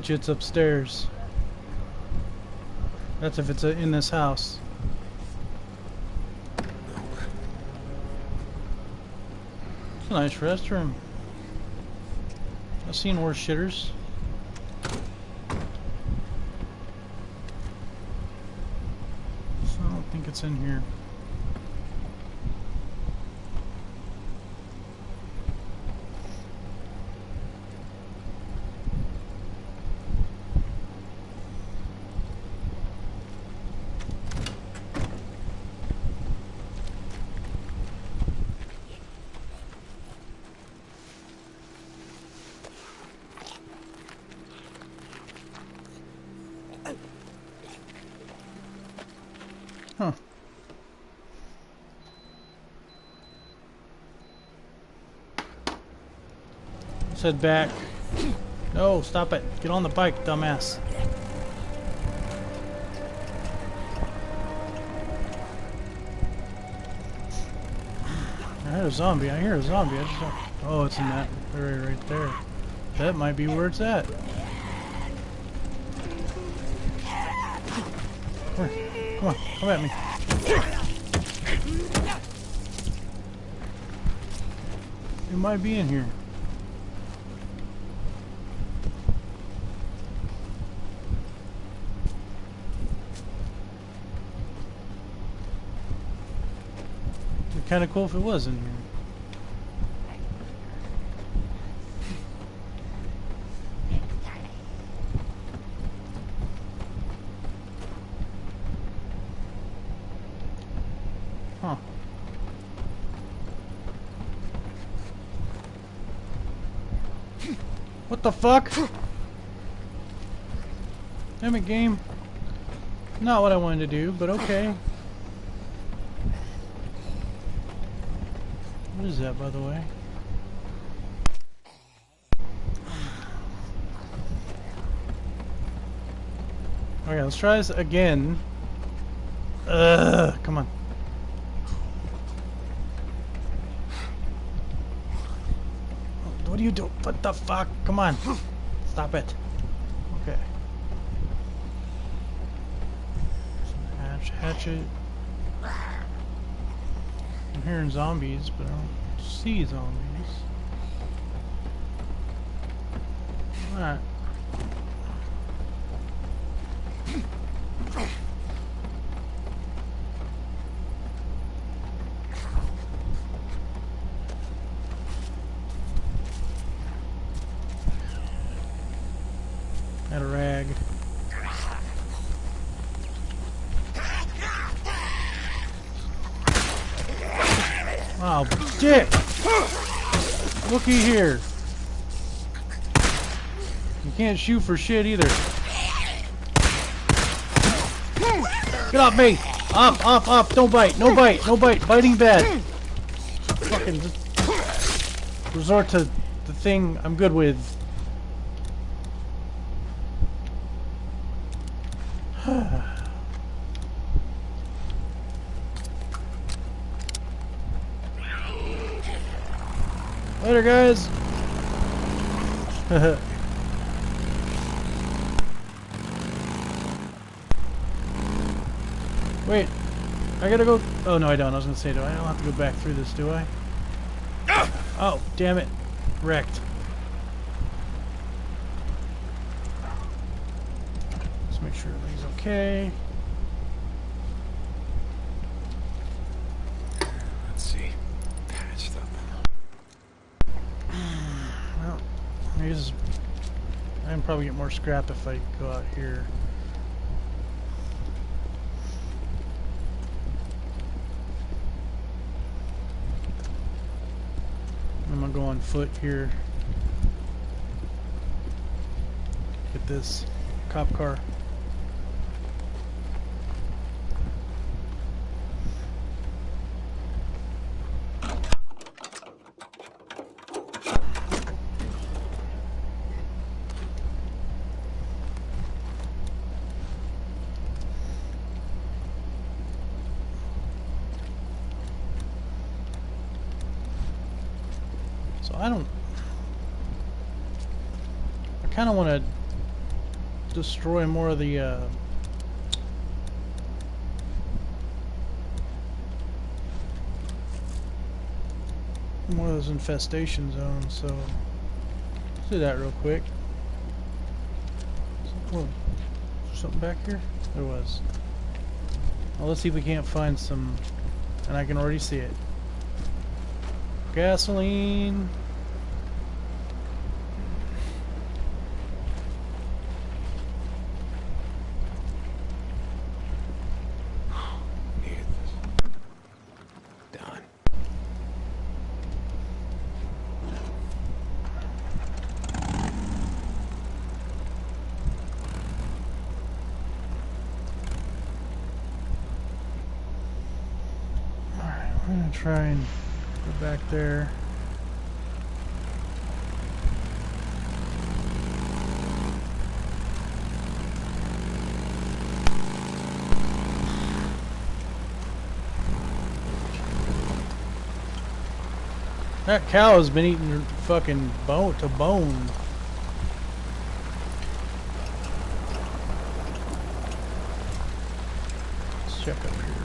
Bet you it's upstairs. That's if it's uh, in this house. It's a nice restroom. I've seen worse shitters. So I don't think it's in here. Let's head back. No, stop it. Get on the bike, dumbass. I heard a zombie. I hear a zombie. I just. Oh, it's in that area right there. That might be where it's at. Come here. Come on. Come at me. It might be in here. Kind of cool if it was in here. Huh. What the fuck? Damn it, game. Not what I wanted to do, but okay. That, by the way? Okay, let's try this again. Ugh, come on. What do you do? What the fuck? Come on. Stop it. Okay. Hatch, hatchet. I'm hearing zombies, but I don't see zombies. Alright. Got a rag. Oh, dick! Looky here. You can't shoot for shit either. Get off me! Up, up, up! Don't bite! No bite! No bite! Biting bad! Fucking resort to the thing I'm good with. Later, guys. Wait, I gotta go. Oh no, I don't. I was gonna say, do I? I don't have to go back through this, do I? Ah! Oh, damn it! Wrecked. Let's make sure everything's okay. Let's see. Patched up. Well, I can probably get more scrap if I go out here. I'm gonna go on foot here. Get this cop car. I don't. I kind of want to destroy more of the uh, more of those infestation zones. So let's do that real quick. Whoa, something back here? There was. Well, let's see if we can't find some, and I can already see it. Gasoline. Try and go back there. That cow has been eating fucking bone to bone. Let's check up here.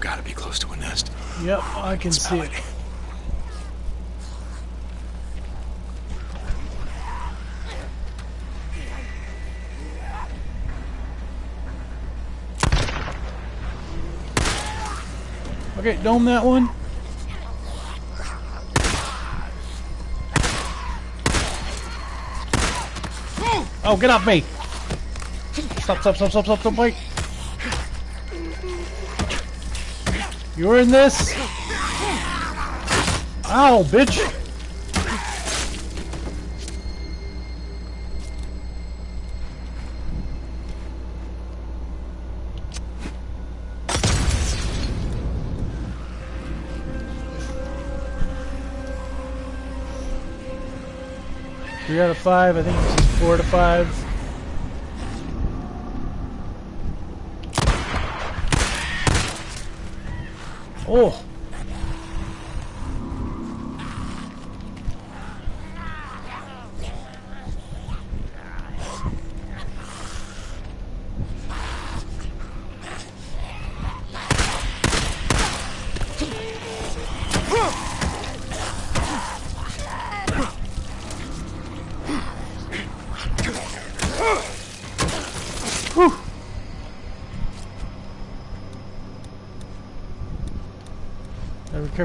Gotta be close to a nest. Yep, I can see it. it. Okay, dome that one. Oh, get off me! Stop, stop, stop, stop, stop, stop, wait! You're in this? Ow, bitch! Three out of five. I think this is four to five. Oh.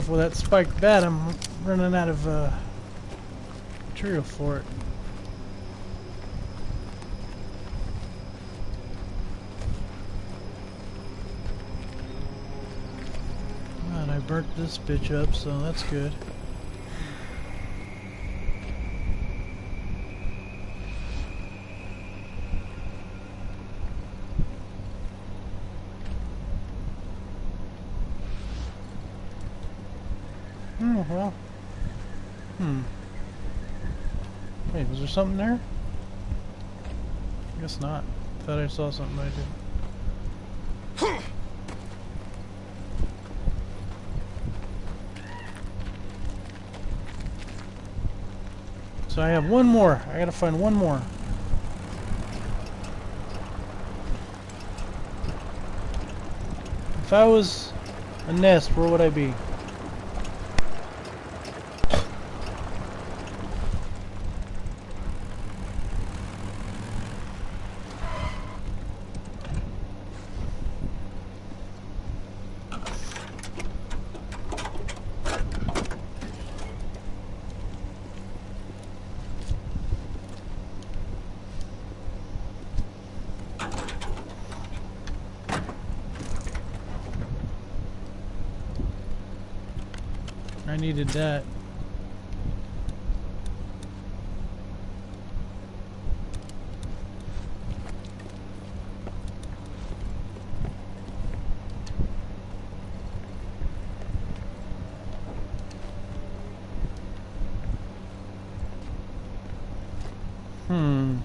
Careful with that spiked bat. I'm running out of uh, material for it. And I burnt this bitch up, so that's good. Oh, well. Hmm. Wait, was there something there? Guess not. Thought I saw something I did. So I have one more. I gotta find one more. If I was a nest, where would I be? Needed that. Hmm.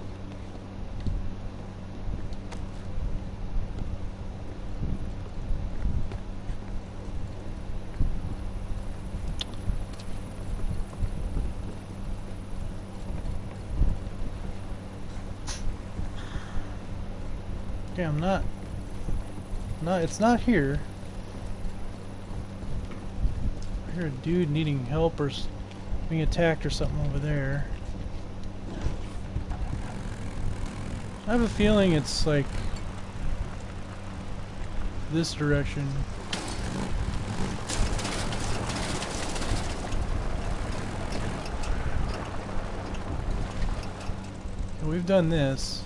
Okay, I'm not. No, it's not here. I hear a dude needing help or being attacked or something over there. I have a feeling it's like this direction. We've done this.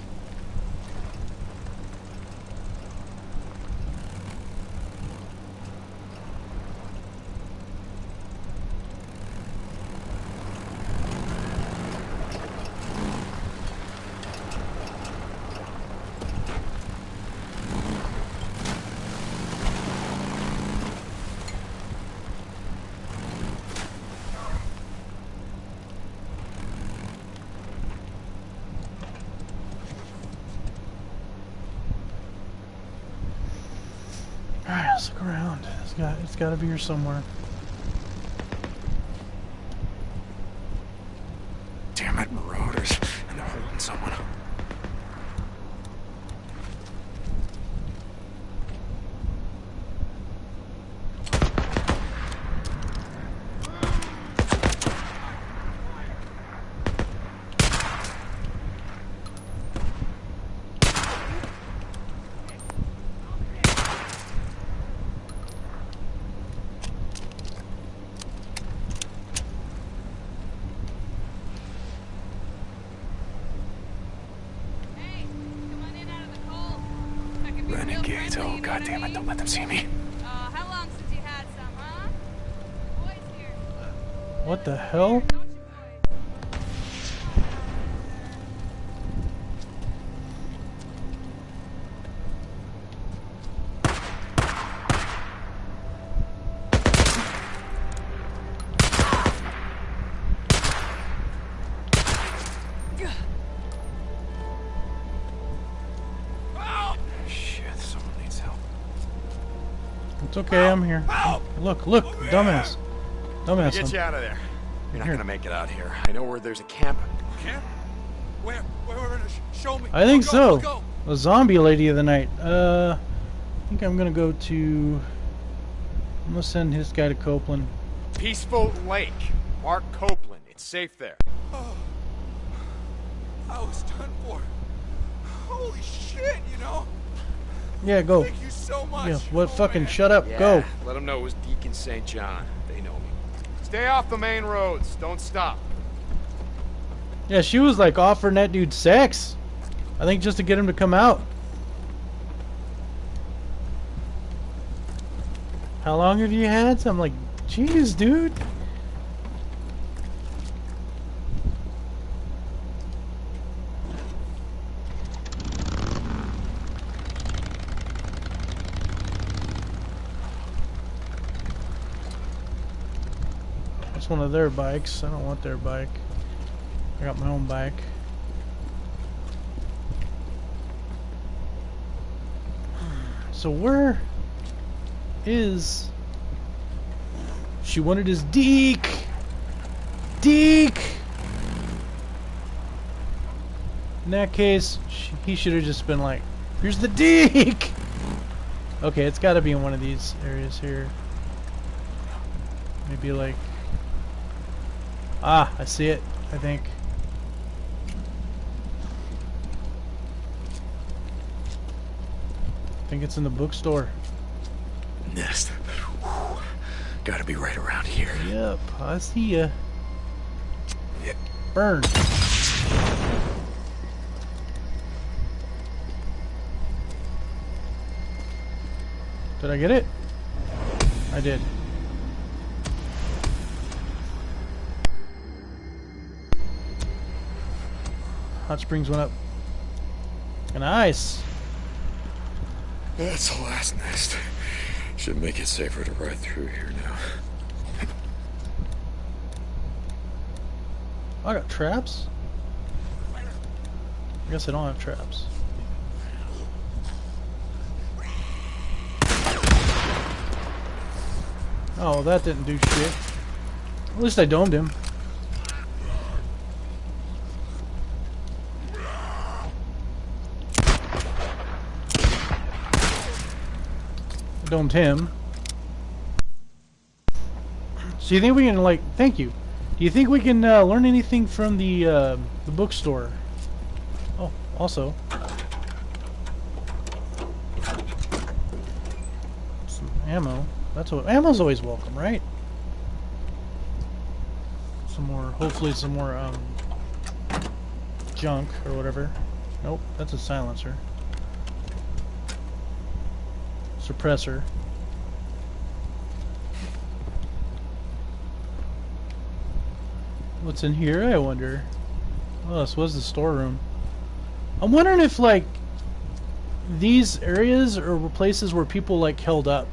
Alright, let's look around. It's got gotta be here somewhere. Damn it, marauders. And they're holding someone. Hey, come on in out of the cold. I can be real Oh, you god damn it. Don't let them see me. Uh, how long since you had some, huh? Boys here. What the hell? Look, look, dumbass. Dumbass. Get you out of there. You're not Here. gonna make it out here. I know where there's a camp. Camp? Where? Where? Where? where show me. I think I'll so. go, go. A zombie lady of the night. Uh, I think I'm gonna go to. I'm gonna send this guy to Copeland. Peaceful Lake. Mark Copeland. It's safe there. Oh, I was done for. Holy shit! You know. Yeah, go. Thank you so much. Yeah, what? Oh, fucking man. shut up. Go. Let them know it was Deacon St. John. They know me. Stay off the main roads. Don't stop. Yeah, she was like offering that dude sex. I think just to get him to come out. How long have you had? So I'm like, jeez, dude. That's one of their bikes. I don't want their bike. I got my own bike. So where is she wanted his Deke? Deke. In that case, sh he should have just been like, "Here's the Deke." Okay, it's got to be in one of these areas here. Maybe like Ah, I see it, I think. I think it's in the bookstore. Nest. Whew. Gotta be right around here. Yep, I see ya. Yeah. Burn. Did I get it? I did. Hot springs went up. Nice. That's the last nest. Should make it safer to ride through here now. Oh, I got traps. I guess I don't have traps. Oh, that didn't do shit. At least I domed him. Domed him. So you think we can like? Thank you. Do you think we can uh, learn anything from the uh, the bookstore? Oh, also. Some ammo. That's what ammo's always welcome, right? Some more, hopefully some more um, junk or whatever. Nope, that's a silencer. Suppressor. What's in here, I wonder? Oh, this was the storeroom. I'm wondering if, like, these areas are places where people, like, held up.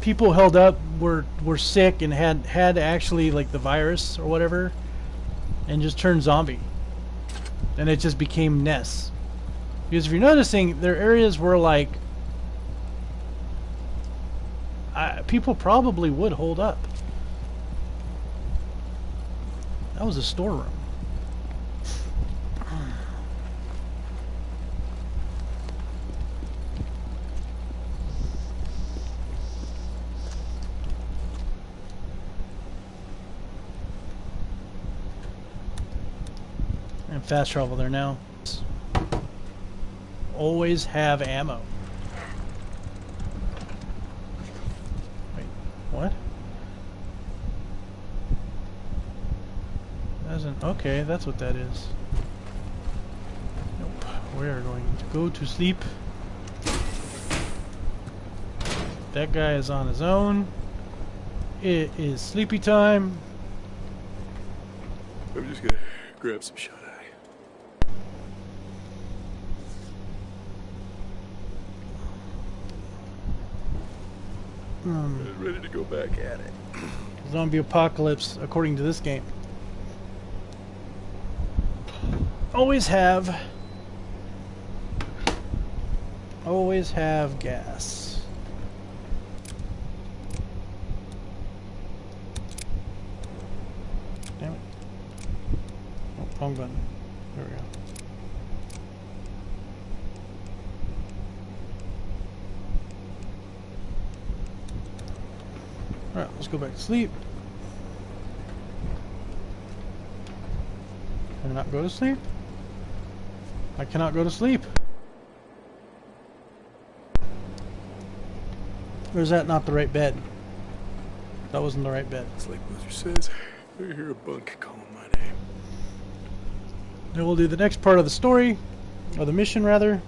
People held up were were sick and had had actually like the virus or whatever, and just turned zombie. And it just became nests. Because if you're noticing, there are areas where like people probably would hold up. That was a storeroom. And fast travel there now. Always have ammo. Wait, what? Doesn't okay, that's what that is. Nope. We are going to go to sleep. That guy is on his own. It is sleepy time. I'm just gonna grab some shut Um, Ready to go back at it. zombie apocalypse according to this game. Always have. Always have gas. Damn it. Oh, wrong button. There we go. Go back to sleep. Can I not go to sleep? I cannot go to sleep. Or is that not the right bed? That wasn't the right bed. It's like Boozer says. I hear a bunk calling my name. Then we'll do the next part of the story, or the mission rather.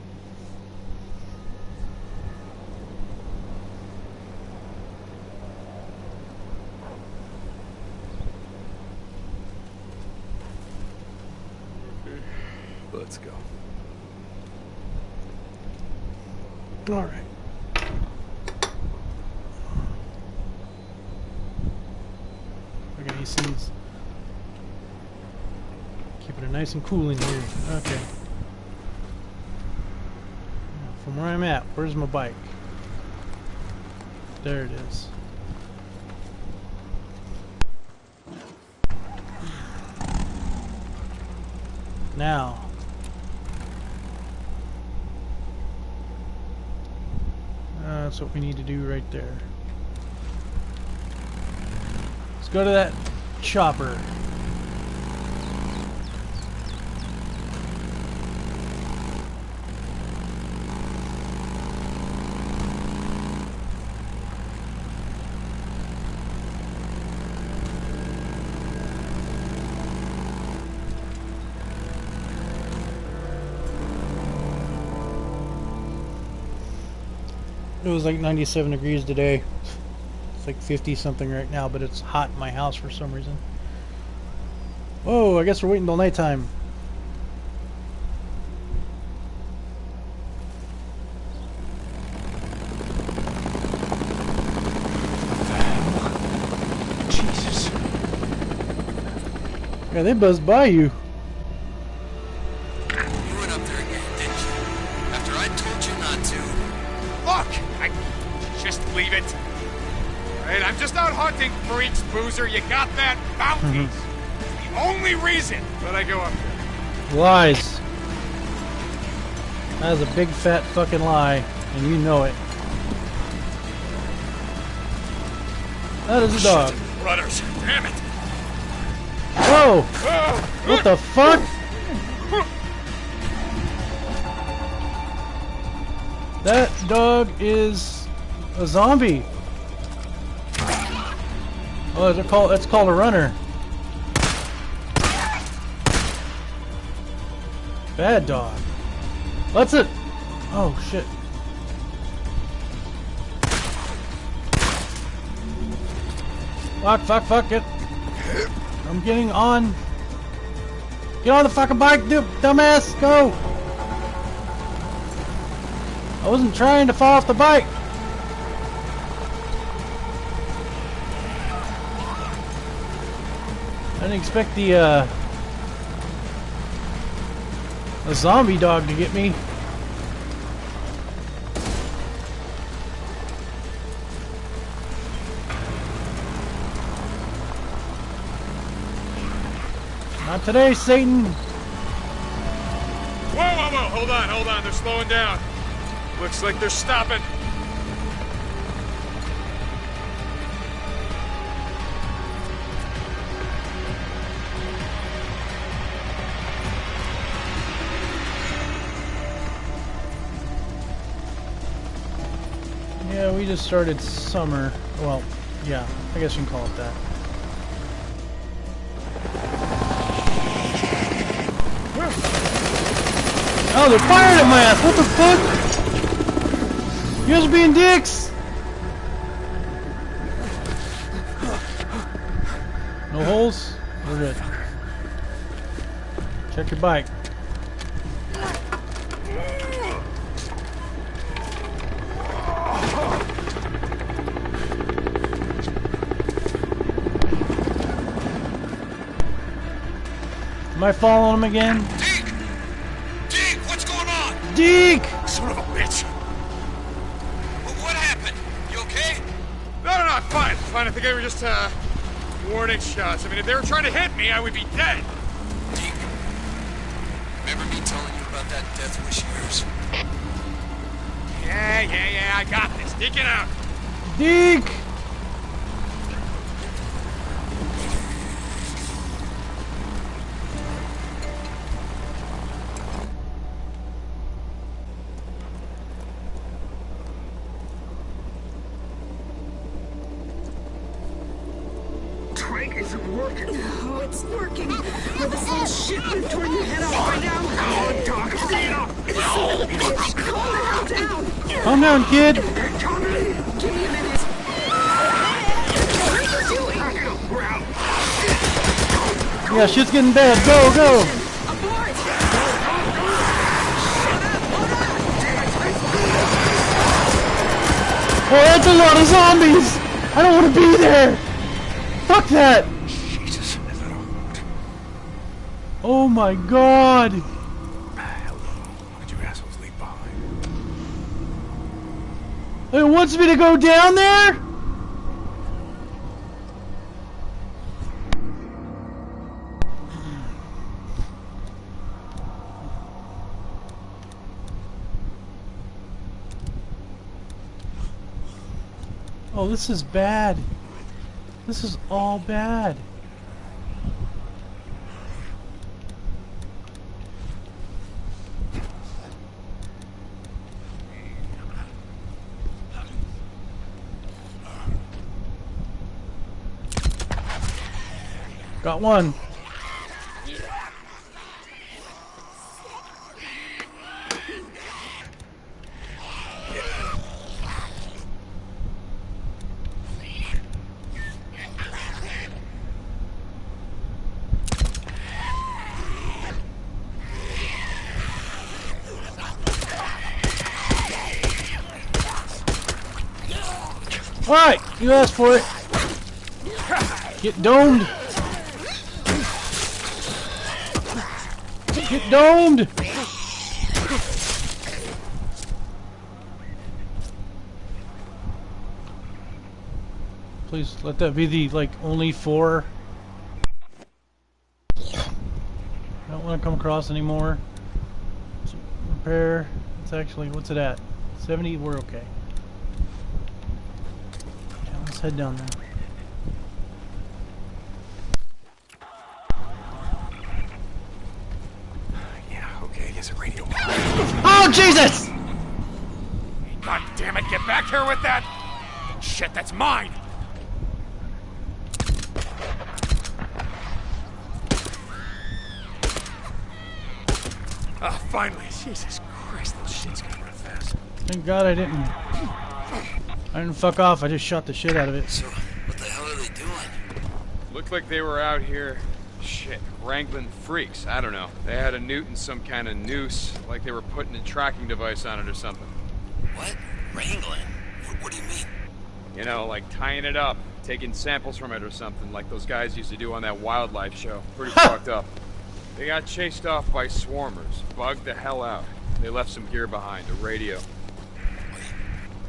Let's go. All right. Look at these things. Keeping it nice and cool in here. Okay. From where I'm at, where's my bike? There it is. Now. Uh, that's what we need to do right there. Let's go to that chopper. Was like 97 degrees today. It's like 50 something right now, but it's hot in my house for some reason. Oh, I guess we're waiting till nighttime. Jesus. Yeah, they buzzed by you. boozer. You got that? Bounties. Mm-hmm. The only reason that I go up there. Lies. That is a big fat fucking lie, and you know it. That is a dog. Shit. Rudders. Damn it. Whoa! Uh, what the fuck? That dog is a zombie. Oh, they're called, that's called a runner. Bad dog. What's it? Oh shit. Fuck, fuck, fuck it. I'm getting on. Get on the fucking bike, dude, dumbass, go! I wasn't trying to fall off the bike. Didn't expect the, uh, a zombie dog to get me. Not today, Satan. Whoa, whoa, whoa! Hold on, hold on. They're slowing down. Looks like they're stopping. Just started summer. Well, yeah, I guess you can call it that. Oh, they're firing at my ass! What the fuck? You guys are being dicks! No holes? We're good. Check your bike. Am I following him again? Deke! Deke, what's going on? Deke! Son of a bitch. Wh- What happened? You okay? No, no, no, I'm fine. Fine. I think they were just, uh, warning shots. I mean, if they were trying to hit me, I would be dead. Deke, remember me telling you about that death wish of yours? Yeah, yeah, yeah, I got this. Deacon out. Deke! Working. Oh, it's working. With this little shit you torn your head off right now. Oh, Doc, hurry it up. Calm down. Calm down, kid! Tommy, give me a minute. What are you doing? Back it up, Brown. Yeah, shit's getting bad. Go, go! Oh, that's a lot of zombies! I don't want to be there! Fuck that! Jesus, is that all? Oh my god! Hello. Did you assholes leave behind? It wants me to go down there? Oh, this is bad. This is all bad. One. Alright, you asked for it. Get domed. Get domed! Please let that be the like only four. I don't want to come across anymore. So, repair. It's actually what's it at? 70. We're okay. Yeah, let's head down there. Jesus! God damn it, get back here with that! Shit, that's mine! Ah, finally. Jesus Christ, those shit's gonna run fast. Thank God I didn't. I didn't fuck off. I just shot the shit out of it. So, what the hell are they doing? Looked like they were out here, shit, wrangling freaks. I don't know. They had a newt and some kind of noose, like they were putting a tracking device on it or something. What? Wrangling? What, what do you mean? You know, like tying it up, taking samples from it or something, like those guys used to do on that wildlife show. Pretty fucked up. They got chased off by swarmers, bugged the hell out. They left some gear behind, a radio. Wait,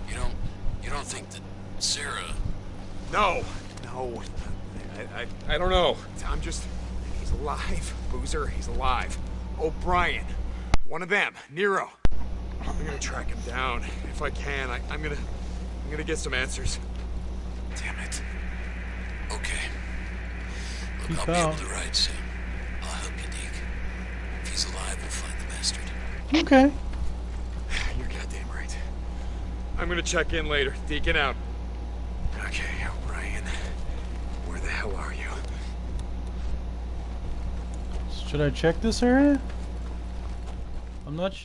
you don't, you don't think that Sarah... No, no. I, I, I don't know. I'm just. Alive. Boozer, he's alive. O'Brien. One of them. Nero. I'm gonna track him down. If I can, I, I'm gonna. I'm gonna get some answers. Damn it. Okay. Look, Peace I'll be out. able to ride soon. I'll help you, Deke. If he's alive, we'll find the bastard. Okay. You're goddamn right. I'm gonna check in later. Deacon out. Okay, O'Brien. Where the hell are you? Should I check this area? I'm not.